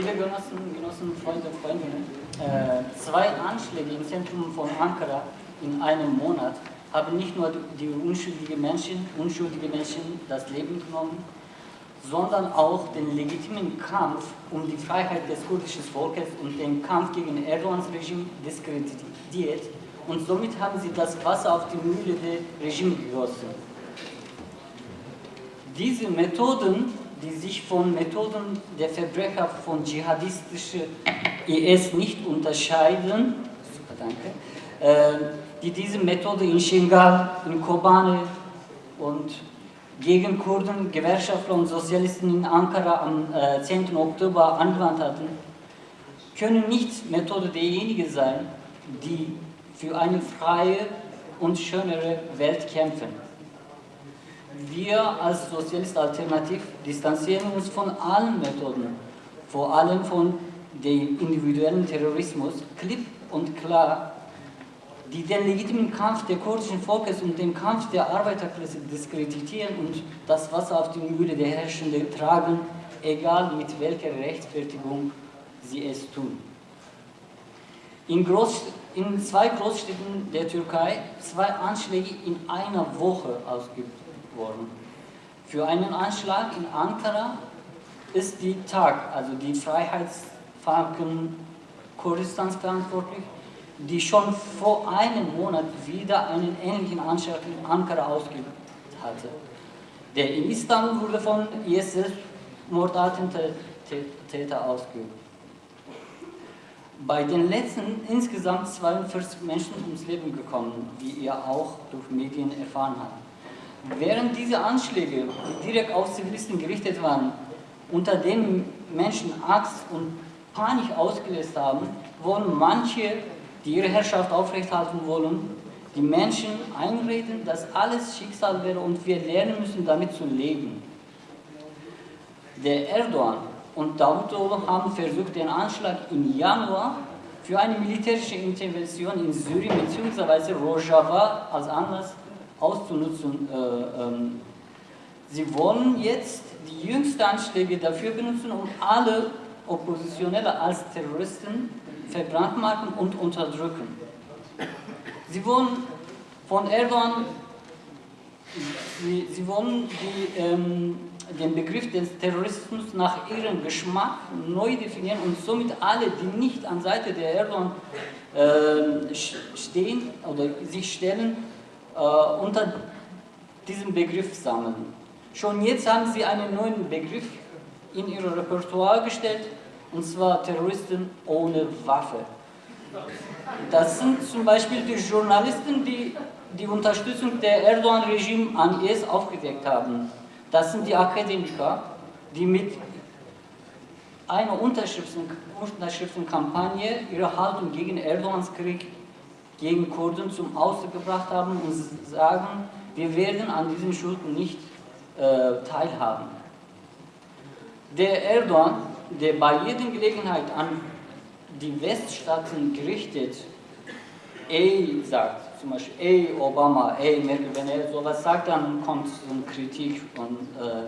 Liebe Genossen, Genossen, Freunde, Freundinnen, äh, zwei Anschläge im Zentrum von Ankara in einem Monat haben nicht nur die unschuldigen Menschen, unschuldige Menschen das Leben genommen, sondern auch den legitimen Kampf um die Freiheit des kurdischen Volkes und den Kampf gegen Erdogans Regime diskreditiert und somit haben sie das Wasser auf die Mühle des Regimes gegossen. Diese Methoden, die sich von Methoden der Verbrecher von dschihadistischen IS nicht unterscheiden, danke, äh, die diese Methode in Shingal, in Kobane und gegen Kurden, Gewerkschaftler und Sozialisten in Ankara am 10. Äh, Oktober angewandt hatten, können nicht Methode derjenigen sein, die für eine freie und schönere Welt kämpfen. Wir als Sozialist Alternativ distanzieren uns von allen Methoden, vor allem von dem individuellen Terrorismus, klipp und klar die den legitimen Kampf der kurdischen Volkes und den Kampf der Arbeiterklasse diskreditieren und das Wasser auf die Mühle der Herrschenden tragen, egal mit welcher Rechtfertigung sie es tun. In, Groß, in zwei Großstädten der Türkei zwei Anschläge in einer Woche ausgeübt worden. Für einen Anschlag in Ankara ist die TAG, also die Freiheitsfranken Kurdistans verantwortlich, die schon vor einem Monat wieder einen ähnlichen Anschlag in Ankara ausgeübt hatte. Der in Istanbul wurde von IS Mordattentäter ausgeübt. Bei den letzten insgesamt 42 Menschen ums Leben gekommen, wie ihr auch durch Medien erfahren habt. Während diese Anschläge, die direkt auf Zivilisten gerichtet waren, unter denen Menschen Angst und Panik ausgelöst haben, wurden manche die ihre Herrschaft aufrechthalten wollen, die Menschen einreden, dass alles Schicksal wäre und wir lernen müssen, damit zu leben. Der Erdogan und Davutoglu haben versucht, den Anschlag im Januar für eine militärische Intervention in Syrien bzw. Rojava als Anlass auszunutzen. Äh, ähm, sie wollen jetzt die jüngsten Anschläge dafür benutzen, um alle Oppositionelle als Terroristen verbrandmarken und unterdrücken. Sie wollen von Erdogan, sie, sie wollen die, ähm, den Begriff des Terrorismus nach ihrem Geschmack neu definieren und somit alle, die nicht an Seite der Erdogan äh, stehen oder sich stellen, unter diesem Begriff sammeln. Schon jetzt haben sie einen neuen Begriff in ihr Repertoire gestellt, und zwar Terroristen ohne Waffe. Das sind zum Beispiel die Journalisten, die die Unterstützung der Erdogan-Regime an IS aufgedeckt haben. Das sind die Akademiker, die mit einer Unterschriftenkampagne ihre Haltung gegen Erdogans Krieg gegen Kurden zum Ausdruck gebracht haben und sagen, wir werden an diesen Schulden nicht äh, teilhaben. Der Erdogan der bei jeder Gelegenheit an die Weststaaten gerichtet, ey sagt, zum Beispiel ey Obama, ey Merkel, wenn er sowas sagt, dann kommt so eine Kritik und äh,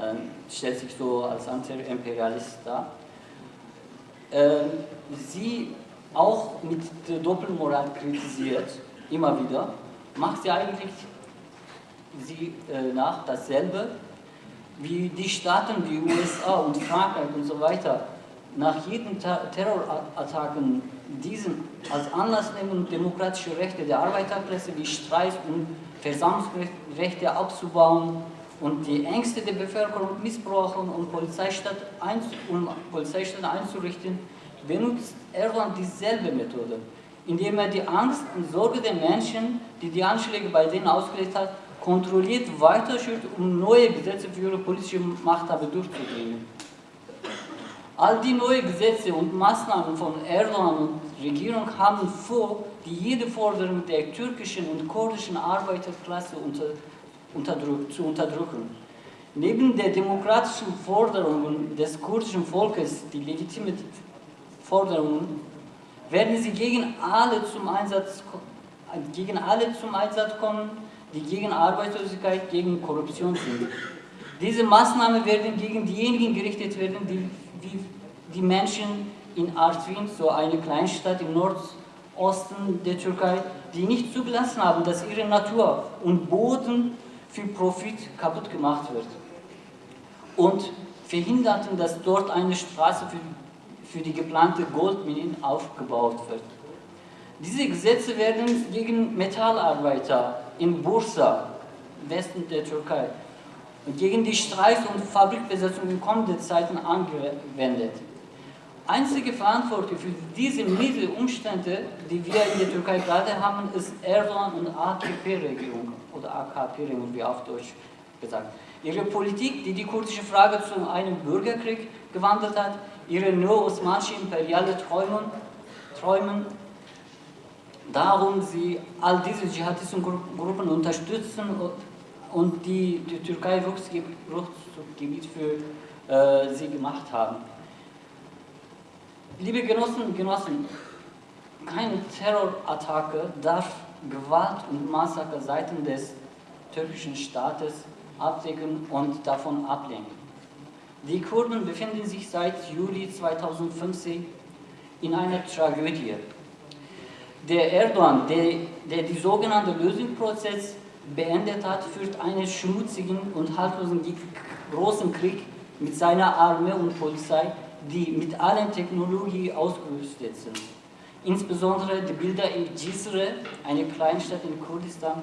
äh, stellt sich so als Anti-Imperialist dar. Äh, sie auch mit der Doppelmoral kritisiert, immer wieder, macht sie eigentlich sie äh, nach dasselbe, wie die Staaten wie USA und Frankreich und so weiter nach jedem Terrorattacken diesen als Anlass nehmen, demokratische Rechte der Arbeiterklasse wie Streik- und Versammlungsrechte abzubauen und die Ängste der Bevölkerung missbrauchen und Polizeistaat um Polizeistaat einzurichten, benutzt Erdogan dieselbe Methode, indem er die Angst und Sorge der Menschen, die die Anschläge bei denen ausgelegt hat, kontrolliert weiterführt, um neue Gesetze für ihre politische Machthaber durchzubringen. All die neuen Gesetze und Maßnahmen von Erdogan und Regierung haben vor, die jede Forderung der türkischen und kurdischen Arbeiterklasse unter, unterdrück, zu unterdrücken. Neben der demokratischen Forderungen des kurdischen Volkes, die legitimen Forderungen, werden sie gegen alle zum Einsatz, gegen alle zum Einsatz kommen, die gegen Arbeitslosigkeit, gegen Korruption sind. Diese Maßnahmen werden gegen diejenigen gerichtet werden, die, die, die Menschen in Artvin, so eine Kleinstadt im Nordosten der Türkei, die nicht zugelassen haben, dass ihre Natur und Boden für Profit kaputt gemacht wird. Und verhinderten, dass dort eine Straße für, für die geplante Goldminen aufgebaut wird. Diese Gesetze werden gegen Metallarbeiter in Bursa, Westen der Türkei, und gegen die Streik- und Fabrikbesetzung in kommenden Zeiten angewendet. Einzige Verantwortung für diese miese Umstände, die wir in der Türkei gerade haben, ist Erdogan und AKP-Regierung oder AKP-Regierung, wie auf Deutsch gesagt. Ihre Politik, die die kurdische Frage zu einem Bürgerkrieg gewandelt hat, ihre neo-osmanische imperiale Träumen, Träumen, darum sie all diese dschihadistischen Gruppen unterstützen und die, die Türkei Rückzugsgebiet für äh, sie gemacht haben. Liebe Genossen und Genossen, keine Terrorattacke darf Gewalt und Massaker seitens des türkischen Staates abdecken und davon ablenken. Die Kurden befinden sich seit Juli 2015 in einer Tragödie. Der Erdogan, der, der die sogenannte Lösungsprozess beendet hat, führt einen schmutzigen und haltlosen großen Krieg mit seiner Armee und Polizei, die mit allen Technologien ausgerüstet sind. Insbesondere die Bilder in Cisre, eine Kleinstadt in Kurdistan,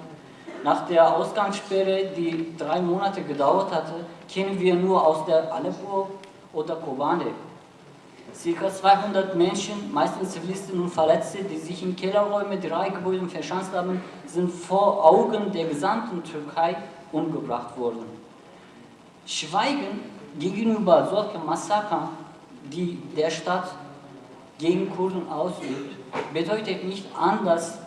nach der Ausgangssperre, die drei Monate gedauert hatte, kennen wir nur aus der Aleppo oder Kobane. Circa 200 Menschen, meistens Zivilisten und Verletzte, die sich in Kellerräumen drei Gebäuden verschanzt haben, sind vor Augen der gesamten Türkei umgebracht worden. Schweigen gegenüber solchen Massakern, die der Stadt gegen Kurden ausübt, bedeutet nicht anders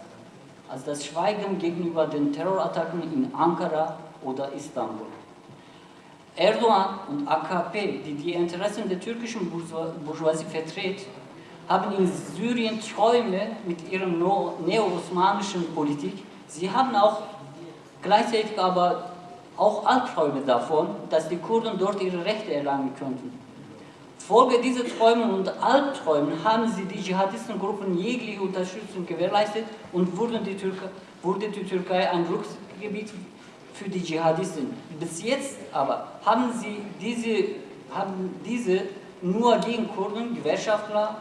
als das Schweigen gegenüber den Terrorattacken in Ankara oder Istanbul. Erdogan und AKP, die die Interessen der türkischen Bourgeoisie vertreten, haben in Syrien Träume mit ihrer neo-osmanischen Politik. Sie haben auch gleichzeitig aber auch Albträume davon, dass die Kurden dort ihre Rechte erlangen könnten. Folge dieser Träume und Albträume haben sie die Dschihadistengruppen jegliche Unterstützung gewährleistet und wurde die, Türkei, wurde die Türkei ein Rückzugsgebiet für die Dschihadisten. Bis jetzt aber haben sie diese, haben diese nur gegen Kurden, Gewerkschaftler,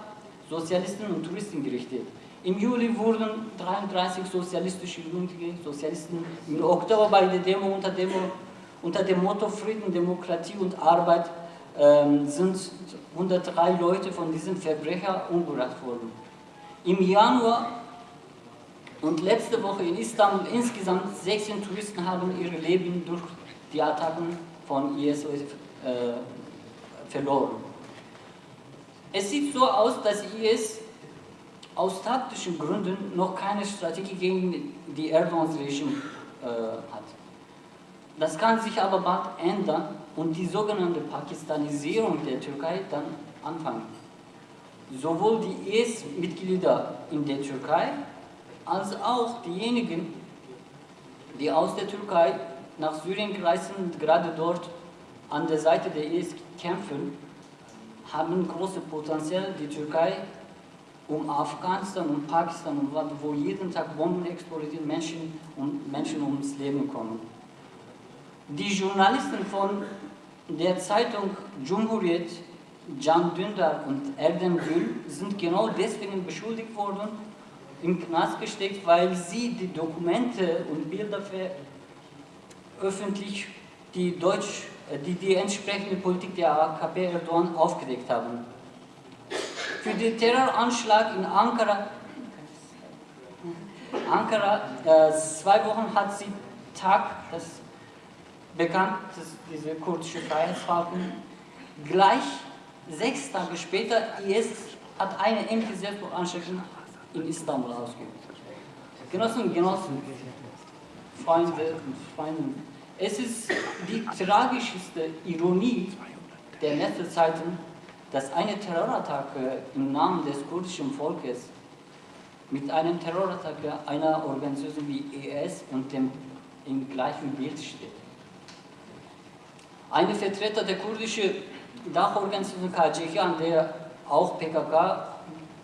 Sozialisten und Touristen gerichtet. Im Juli wurden 33 sozialistische Jugendliche, Sozialisten im Oktober bei der Demo unter, Demo unter dem Motto Frieden, Demokratie und Arbeit ähm, sind 103 Leute von diesen Verbrechern umgebracht worden. Im Januar und letzte Woche in Istanbul insgesamt 16 Touristen haben ihr Leben durch die Attacken von IS äh, verloren. Es sieht so aus, dass IS aus taktischen Gründen noch keine Strategie gegen die Erdogan-Regime äh, hat. Das kann sich aber bald ändern und die sogenannte Pakistanisierung der Türkei dann anfangen. Sowohl die IS-Mitglieder in der Türkei als auch diejenigen, die aus der Türkei nach Syrien gereist sind, gerade dort an der Seite der IS kämpfen, haben große Potenzial, die Türkei um Afghanistan und Pakistan, wo jeden Tag Bomben explodieren, Menschen und Menschen ums Leben kommen. Die Journalisten von der Zeitung Cumhuriyet, Can Dündar und Erdem Gül, sind genau deswegen beschuldigt worden, im Knast gesteckt, weil sie die Dokumente und Bilder öffentlich die, Deutsch, äh, die, die entsprechende Politik der AKP Erdogan aufgedeckt haben. Für den Terroranschlag in Ankara, Ankara äh, zwei Wochen hat sie Tag, das bekannt, diese kurdische Freiheitsfalken, gleich sechs Tage später, IS hat eine ähnliche Selbstmordanschläge in Istanbul ausgeübt. Genossen und Genossen, Freunde und Freundinnen, es ist die tragischste Ironie der letzten Zeiten, dass eine Terrorattacke im Namen des kurdischen Volkes mit einem Terrorattacke einer Organisation wie ES und dem im gleichen Bild steht. Eine Vertreter der kurdischen Dachorganisation KCK, an der auch PKK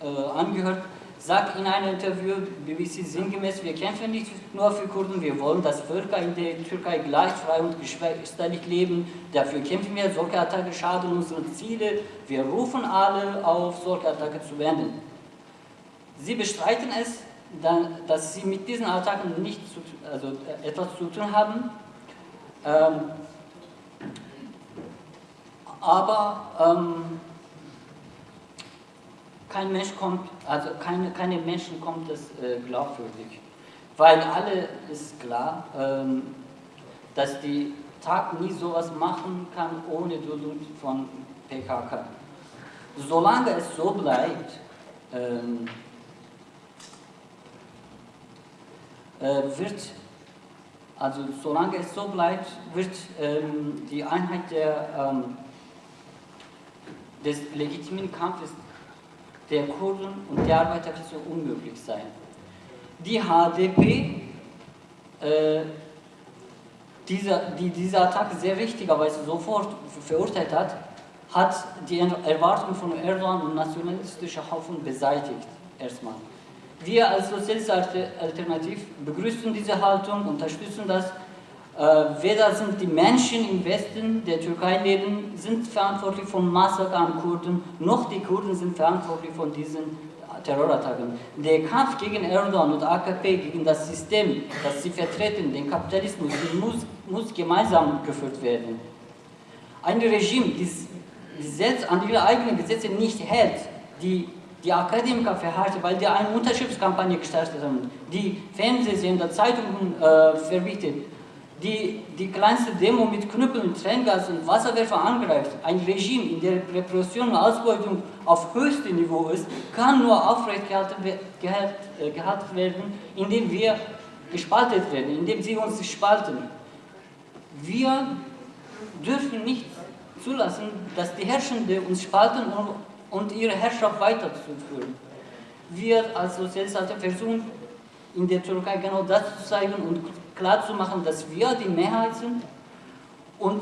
äh, angehört, sagt in einem Interview BBC sinngemäß, wir kämpfen nicht nur für Kurden, wir wollen, dass Völker in der Türkei gleich frei und geschwisterlich leben. Dafür kämpfen wir, solche Attacken schaden unseren Ziele. Wir rufen alle auf, solche Attacken zu wenden. Sie bestreiten es, dass sie mit diesen Attacken nicht zu, also äh, etwas zu tun haben. Ähm, aber ähm, kein Mensch kommt, also keine, keine Menschen kommt es äh, glaubwürdig. Weil alle ist klar, ähm, dass die Tag nie sowas machen kann ohne Dudut von PKK. Solange es so bleibt, ähm, äh, wird, also solange es so bleibt, wird ähm, die Einheit der, ähm, des legitimen Kampfes der Kurden und der Arbeiterklasse unmöglich sein. Die HDP, äh, dieser, die diese Attacke sehr richtigerweise sofort verurteilt hat, hat die Erwartungen von Erdogan und nationalistischer Haufen beseitigt, erstmal. Wir als Sozialistische Alternativ begrüßen diese Haltung, unterstützen das weder sind die Menschen im Westen der Türkei leben, sind verantwortlich von Massaker an Kurden, noch die Kurden sind verantwortlich von diesen Terrorattacken. Der Kampf gegen Erdogan und AKP, gegen das System, das sie vertreten, den Kapitalismus, muss, muss gemeinsam geführt werden. Ein Regime, das selbst an ihre eigenen Gesetze nicht hält, die die Akademiker verharrte, weil die eine Unterschriftskampagne gestartet haben, die Fernsehsender, Zeitungen äh, verbietet, die die kleinste Demo mit Knüppeln, Tränengas und Wasserwerfer angreift, ein Regime, in dem Repression und Ausbeutung auf höchstem Niveau ist, kann nur aufrechtgehalten äh, gehalten werden, indem wir gespaltet werden, indem sie uns spalten. Wir dürfen nicht zulassen, dass die Herrschenden uns spalten und ihre Herrschaft weiterzuführen. Wir als Sozialisten versuchen in der Türkei genau das zu zeigen und klarzumachen, dass wir die Mehrheit sind und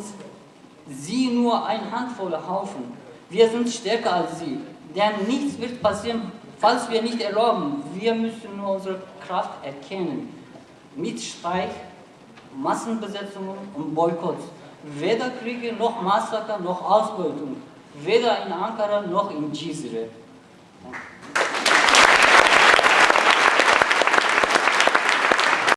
sie nur ein handvoller Haufen. Wir sind stärker als sie, denn nichts wird passieren, falls wir nicht erlauben. Wir müssen nur unsere Kraft erkennen. Mit Streik, Massenbesetzungen und Boykotts. Weder Kriege noch Massaker noch Ausbeutung. Weder in Ankara noch in Cizre.